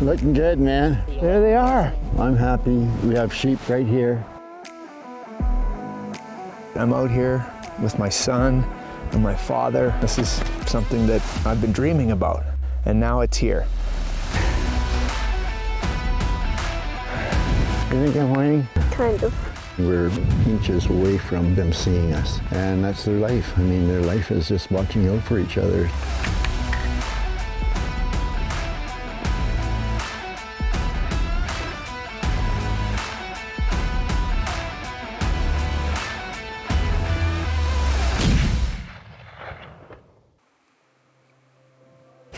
Looking good, man. There they are. I'm happy. We have sheep right here. I'm out here with my son and my father. This is something that I've been dreaming about, and now it's here. You think I'm whining? Kind of. We're inches away from them seeing us, and that's their life. I mean, their life is just watching out for each other.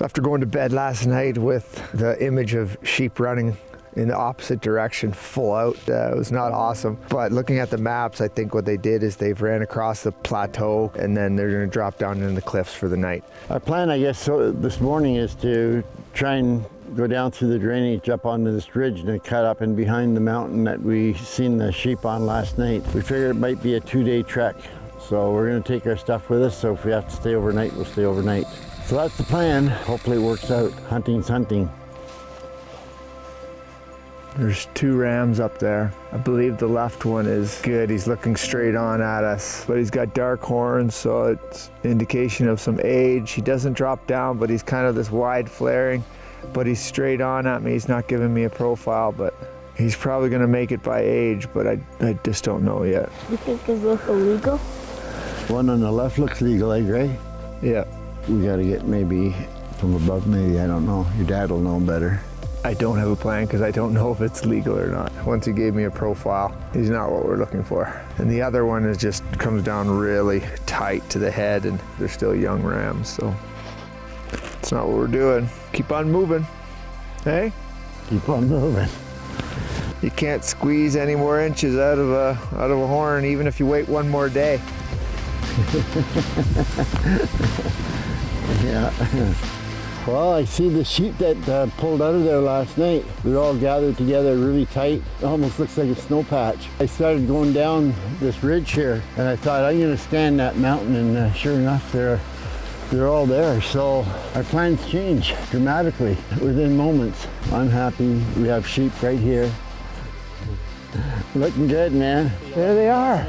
After going to bed last night with the image of sheep running in the opposite direction full out, uh, it was not awesome. But looking at the maps, I think what they did is they've ran across the plateau and then they're gonna drop down into the cliffs for the night. Our plan, I guess, so this morning is to try and go down through the drainage up onto this ridge and cut up and behind the mountain that we seen the sheep on last night. We figured it might be a two-day trek, so we're gonna take our stuff with us, so if we have to stay overnight, we'll stay overnight. So that's the plan. Hopefully it works out. Hunting's hunting. There's two rams up there. I believe the left one is good. He's looking straight on at us, but he's got dark horns, so it's indication of some age. He doesn't drop down, but he's kind of this wide flaring, but he's straight on at me. He's not giving me a profile, but he's probably gonna make it by age, but I, I just don't know yet. You think it's look illegal? One on the left looks legal, eh, Gray? Yeah, We gotta get maybe from above, maybe, I don't know. Your dad will know better. I don't have a plan because I don't know if it's legal or not. Once he gave me a profile, he's not what we're looking for. And the other one is just comes down really tight to the head and they're still young rams, so it's not what we're doing. Keep on moving. Hey, Keep on moving. you can't squeeze any more inches out of a out of a horn even if you wait one more day. Yeah. Well, I see the sheep that uh, pulled out of there last night. They're all gathered together really tight. It almost looks like a snow patch. I started going down this ridge here and I thought I'm gonna stand that mountain and uh, sure enough they're they're all there. So our plans change dramatically within moments. I'm happy. We have sheep right here. Looking good, man. There they are.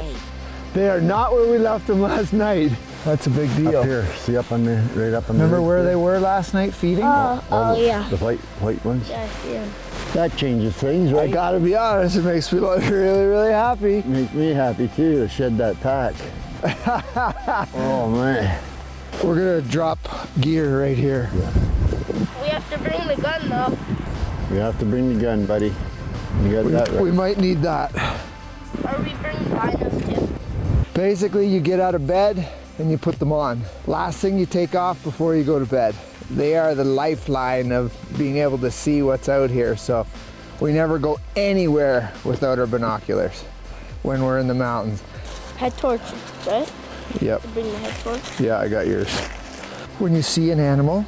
They are not where we left them last night. That's a big deal. Up here, see up on the, right up on the Remember ridge where there? they were last night feeding? Oh, oh the, yeah. The white, white ones? Yeah, I see him. That changes things, I right? gotta be honest, it makes me look really, really happy. Make me happy too to shed that pack. oh man. We're gonna drop gear right here. We have to bring the gun though. We have to bring the gun, buddy. You got We, that right. we might need that. Or we bring binos too. Basically, you get out of bed and you put them on. Last thing you take off before you go to bed. They are the lifeline of being able to see what's out here, so we never go anywhere without our binoculars when we're in the mountains. Head torches, right? Yep. Bring the head torch. Yeah, I got yours. When you see an animal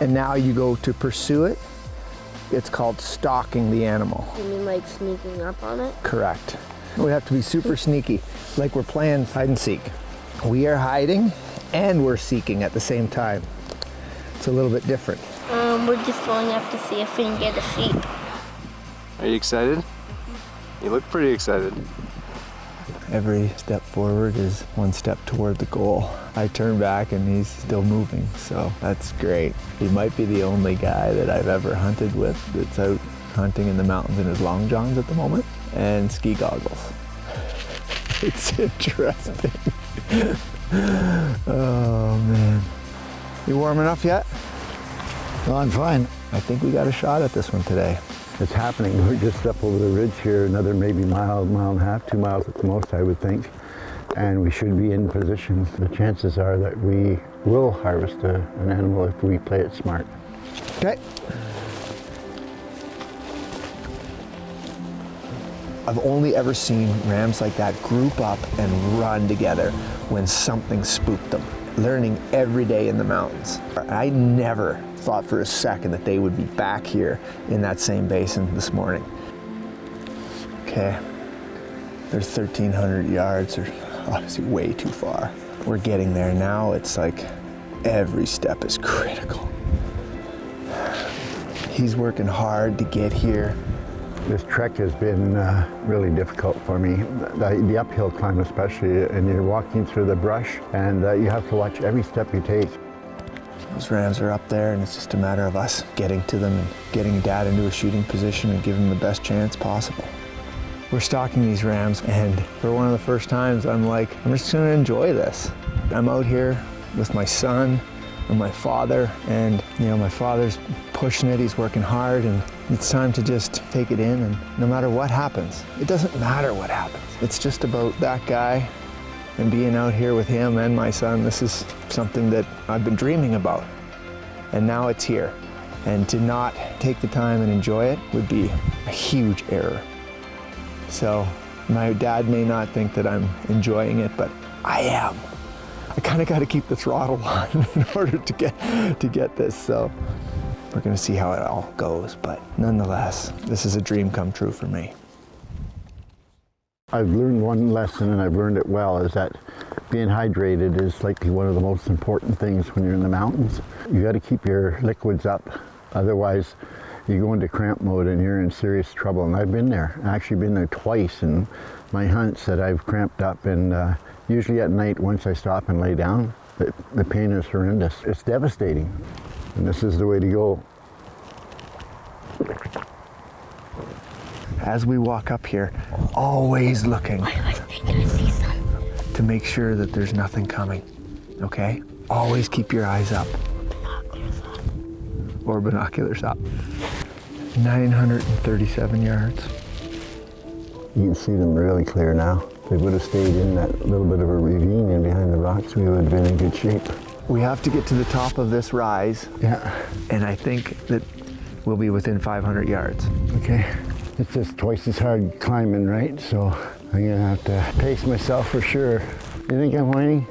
and now you go to pursue it, it's called stalking the animal. You mean like sneaking up on it? Correct. We have to be super sneaky, like we're playing hide and seek. We are hiding and we're seeking at the same time. It's a little bit different. Um, we're just going up to see if we can get a sheep. Are you excited? You look pretty excited. Every step forward is one step toward the goal. I turn back and he's still moving, so that's great. He might be the only guy that I've ever hunted with that's out hunting in the mountains in his long johns at the moment and ski goggles. It's interesting. Oh man. You warm enough yet? No, I'm fine. I think we got a shot at this one today. It's happening. We're just up over the ridge here, another maybe mile, mile and a half, two miles at the most, I would think. And we should be in position. The chances are that we will harvest a, an animal if we play it smart. Okay. I've only ever seen rams like that group up and run together when something spooked them, learning every day in the mountains. I never thought for a second that they would be back here in that same basin this morning. Okay, they're 1,300 yards, they're obviously way too far. We're getting there now, it's like every step is critical. He's working hard to get here. This trek has been uh, really difficult for me, the, the, uphill climb especially, and you're walking through the brush and uh, you have to watch every step you take. Those rams are up there and it's just a matter of us getting to them and getting dad into a shooting position and giving him the best chance possible. We're stalking these rams and for one of the first times I'm like, I'm just gonna enjoy this. I'm out here with my son and my father and you know my father's pushing it he's working hard and it's time to just take it in and no matter what happens it doesn't matter what happens. It's just about that guy and being out here with him and my son. This is something that I've been dreaming about and now it's here. And to not take the time and enjoy it would be a huge error. So my dad may not think that I'm enjoying it but I am I kind of got to keep the throttle on in order to get to get this. So we're going to see how it all goes. But nonetheless, this is a dream come true for me. I've learned one lesson, and I've learned it well, is that being hydrated is likely one of the most important things when you're in the mountains. You got to keep your liquids up, otherwise you go into cramp mode and you're in serious trouble. And I've been there. I've actually been there twice in my hunts that I've cramped up and uh, Usually at night, once I stop and lay down, the, the pain is horrendous. It's devastating. And this is the way to go. As we walk up here, always looking to make sure that there's nothing coming, okay? Always keep your eyes up. Or binoculars up. 937 yards. You can see them really clear now. If we would have stayed in that little bit of a ravine and behind the rocks, we would have been in good shape. We have to get to the top of this rise. Yeah. And I think that we'll be within 500 yards. Okay. It's just twice as hard climbing, right? So I'm gonna have to pace myself for sure. You think I'm whining?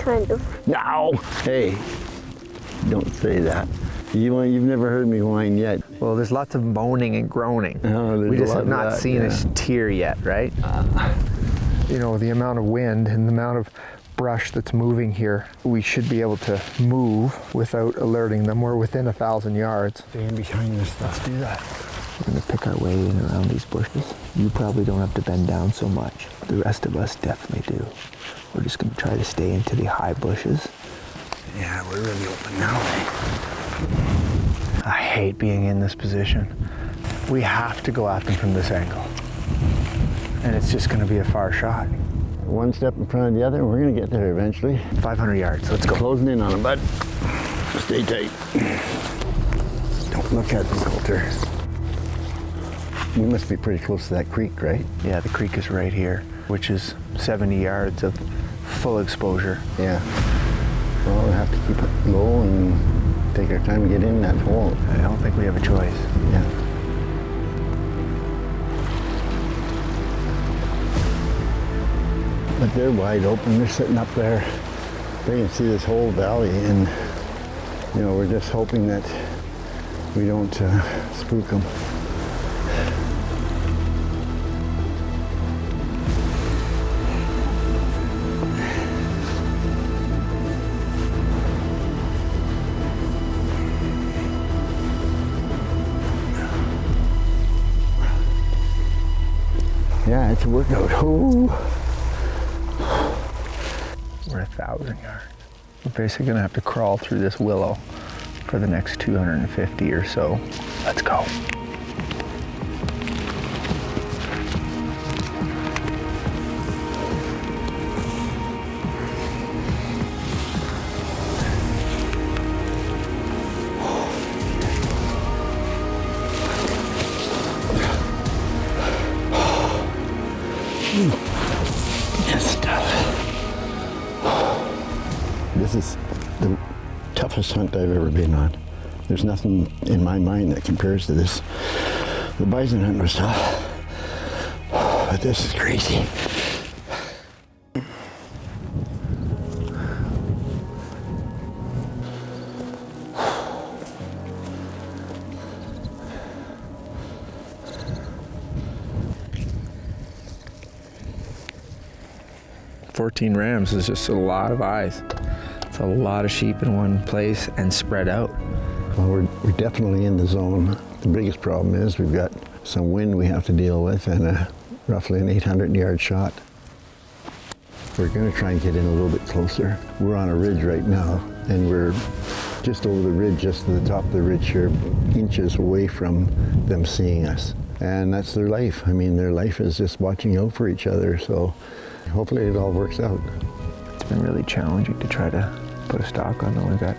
Kind of. No! Hey, don't say that. You, you've never heard me whine yet. Well, there's lots of moaning and groaning. Oh, we just have not that, seen yeah. a tear yet, right? Uh you know, the amount of wind and the amount of brush that's moving here, we should be able to move without alerting them. We're within a thousand yards. Stand behind this stuff. Let's do that. We're gonna pick our way in around these bushes. You probably don't have to bend down so much. The rest of us definitely do. We're just gonna try to stay into the high bushes. Yeah, we're really open now. Eh? I hate being in this position. We have to go at them from this angle and it's just going to be a far shot. One step in front of the other, we're going to get there eventually. 500 yards, let's go. Closing in on them, bud. Stay tight. Don't look at them, Coulter. We must be pretty close to that creek, right? Yeah, the creek is right here, which is 70 yards of full exposure. Yeah. Well, we'll have to keep it low and take our time to get in that hole. I don't think we have a choice. Yeah. They're wide open. They're sitting up there. They can see this whole valley and you know, we're just hoping that we don't uh, spook them. Yeah, it's a workout. Oh yards. We're basically gonna have to crawl through this willow for the next 250 or so. Let's go. There's nothing in my mind that compares to this. The bison hunt was tough, but this is crazy. Fourteen rams is just a lot of eyes. It's a lot of sheep in one place and spread out. Well, we're, we're definitely in the zone. The biggest problem is we've got some wind we have to deal with and a, roughly an 800 yard shot. We're going to try and get in a little bit closer. We're on a ridge right now and we're just over the ridge, just to the top of the ridge here, inches away from them seeing us. And that's their life. I mean, their life is just watching out for each other. So hopefully it all works out. It's been really challenging to try to put a stock on them. We got,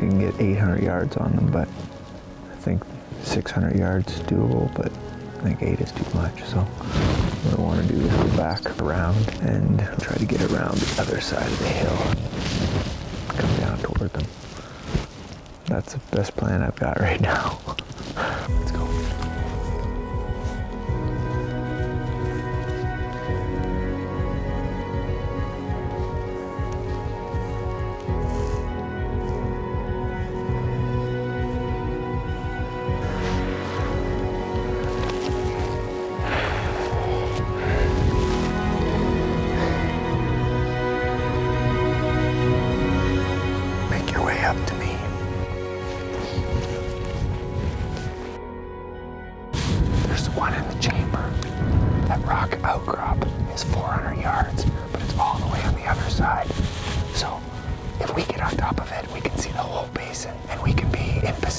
you can get 800 yards on them, but I think 600 yards is doable, but I think eight is too much. So what I want to do is go back around and try to get around the other side of the hill, come down toward them. That's the best plan I've got right now. Let's go.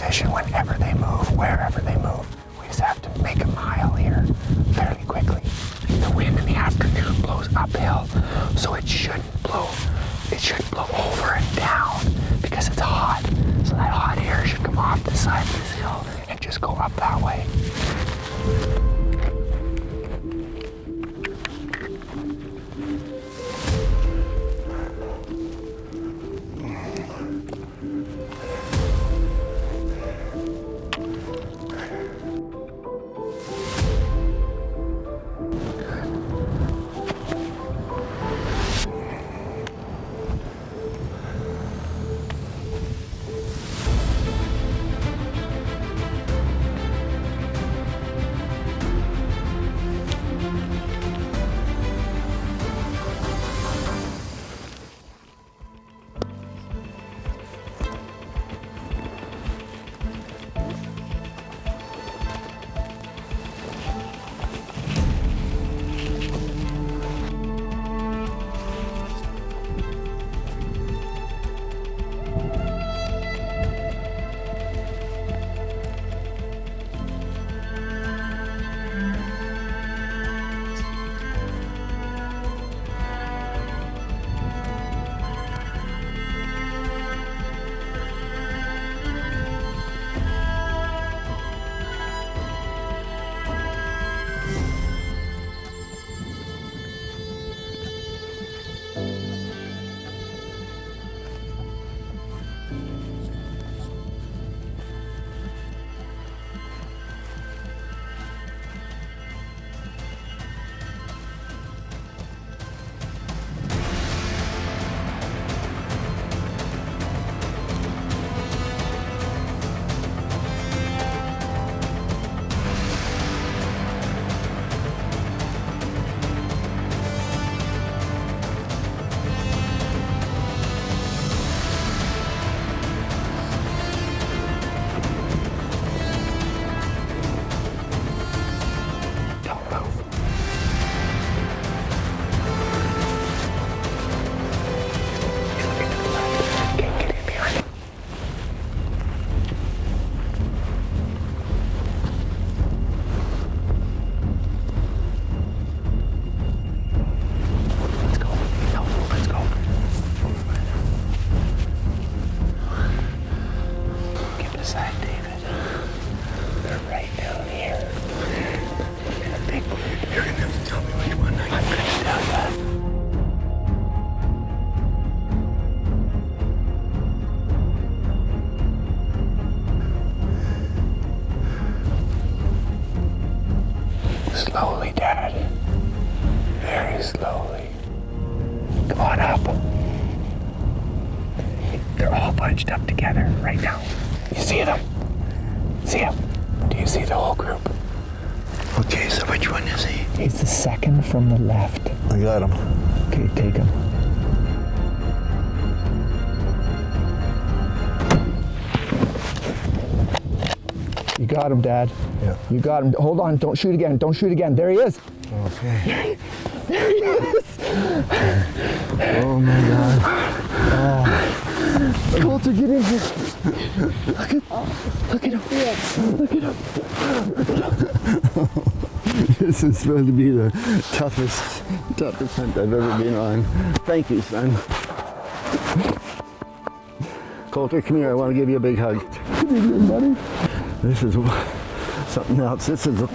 Whenever they move, wherever they move. We just have to make a mile here fairly quickly. The wind in the afternoon blows uphill, so it shouldn't blow. It should blow over and down because it's hot. So that hot air should come off the side of this hill and just go up that way. Bunched up together right now. You see them? See him? Do you see the whole group? Okay, so which one is he? He's the second from the left. I got him. Okay, take him. You got him, Dad. Yeah. You got him. Hold on. Don't shoot again. Don't shoot again. There he is. Okay. There he is. oh my God. Coulter, get in here. Look it up! Look it up! This is going to be the toughest, toughest hunt I've ever been on. Thank you, son. Coulter, come here. I want to give you a big hug. This is something else. This is a.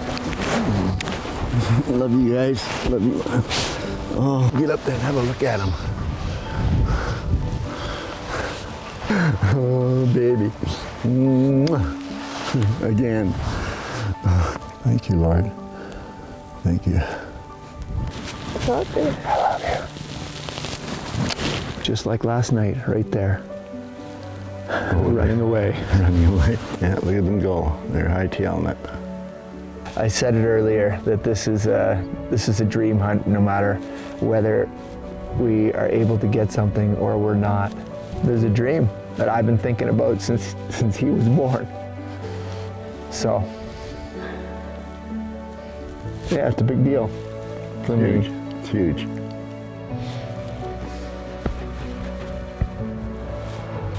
Love you guys. Love you. Oh, get up there and have a look at him. Oh, baby. Mwah. Again. Oh, Thank you, Lord. Thank you. I love you. Just like last night, right there. Oh, running away. Running away. Yeah, look at them go. They're hightailing it. I said it earlier that this is a this is a dream hunt. No matter whether we are able to get something or we're not, there's a dream that I've been thinking about since since he was born. So yeah, it's a big deal. It's huge. It's huge.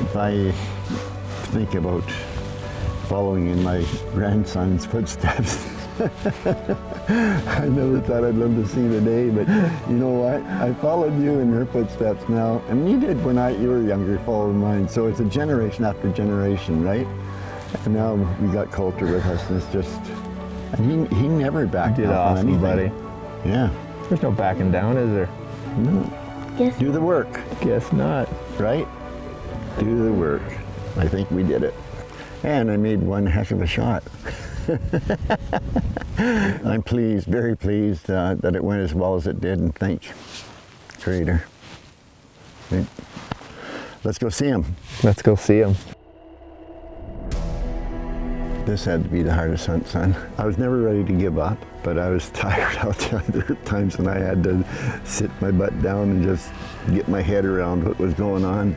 If I think about following in my grandson's footsteps, I never thought I'd live to see the day, but you know what? I followed you in your footsteps now, and you did when I you were younger, followed mine. So it's a generation after generation, right? And now we got Coulter with us, and it's just, and he, he never backed Did off awesome, on buddy. Yeah. There's no backing down, is there? No. Guess Do the work. Guess not. right? Do the work. I think we did it. And I made one heck of a shot. I'm pleased, very pleased uh, that it went as well as it did, and thank Creator. Let's go see him. Let's go see him. This had to be the hardest hunt, son. I was never ready to give up, but I was tired out there. There were times when I had to sit my butt down and just get my head around what was going on.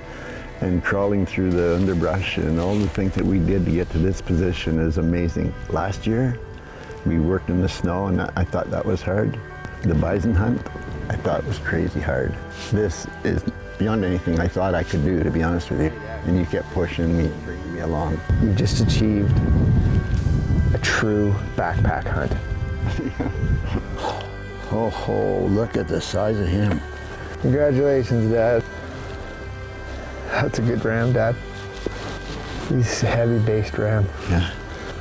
And crawling through the underbrush and all the things that we did to get to this position is amazing. Last year, we worked in the snow and I thought that was hard. The bison hunt, I thought was crazy hard. This is beyond anything I thought I could do, to be honest with you. And you kept pushing me, bringing me along. You've just achieved a true backpack hunt. Oh, oh, look at the size of him. Congratulations, Dad. That's a good ram, Dad. He's a heavy-based ram. Yeah,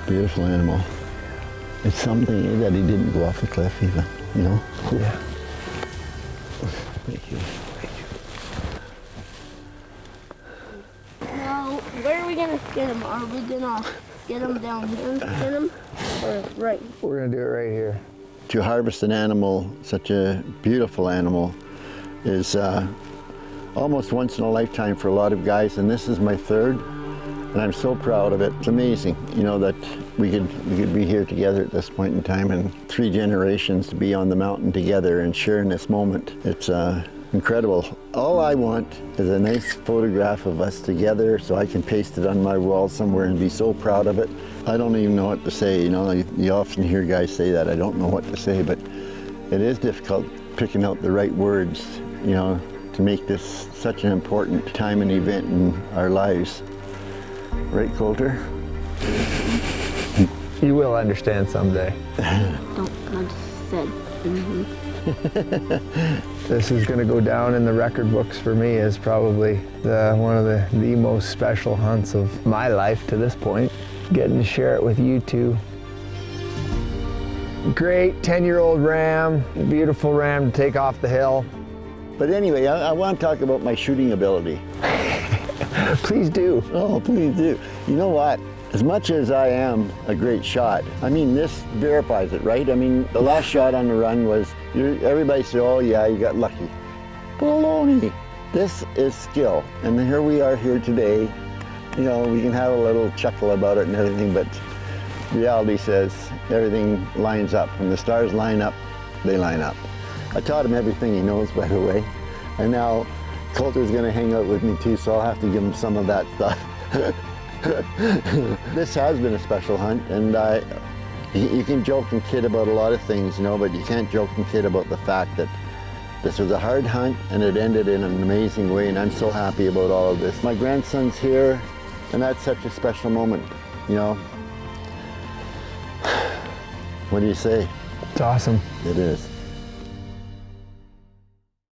beautiful animal. It's something that he didn't go off the cliff even, you know? Yeah. Thank you. Thank you. Now, where are we gonna skin him? Are we gonna get him down here and skin him? Or right? We're gonna do it right here. To harvest an animal, such a beautiful animal, is uh, almost once in a lifetime for a lot of guys, and this is my third, and I'm so proud of it. It's amazing, you know, that we could we could be here together at this point in time, and three generations to be on the mountain together and sharing this moment. It's uh, incredible. All I want is a nice photograph of us together, so I can paste it on my wall somewhere and be so proud of it. I don't even know what to say. You know, you, you often hear guys say that. I don't know what to say, but it is difficult picking out the right words, you know, to make this such an important time and event in our lives. Right, Coulter? You will understand someday. Don't. I just said. Mm-hmm. This is gonna go down in the record books for me as probably the, one of the, the most special hunts of my life to this point. Getting to share it with you two. Great 10-year-old ram, beautiful ram to take off the hill. But anyway, I, I want to talk about my shooting ability. Please do. Oh, please do. You know what? As much as I am a great shot, I mean, this verifies it, right? I mean, the last shot on the run was, you everybody said, oh yeah, you got lucky. Baloney. This is skill. And here we are here today. You know, we can have a little chuckle about it and everything, but reality says everything lines up. When the stars line up, they line up. I taught him everything he knows, by the way. And now Coulter's gonna hang out with me too, so I'll have to give him some of that stuff. this has been a special hunt, and I, you, you can joke and kid about a lot of things, you know, but you can't joke and kid about the fact that this was a hard hunt and it ended in an amazing way, and I'm so happy about all of this. My grandson's here, and that's such a special moment, you know. What do you say? It's awesome. It is.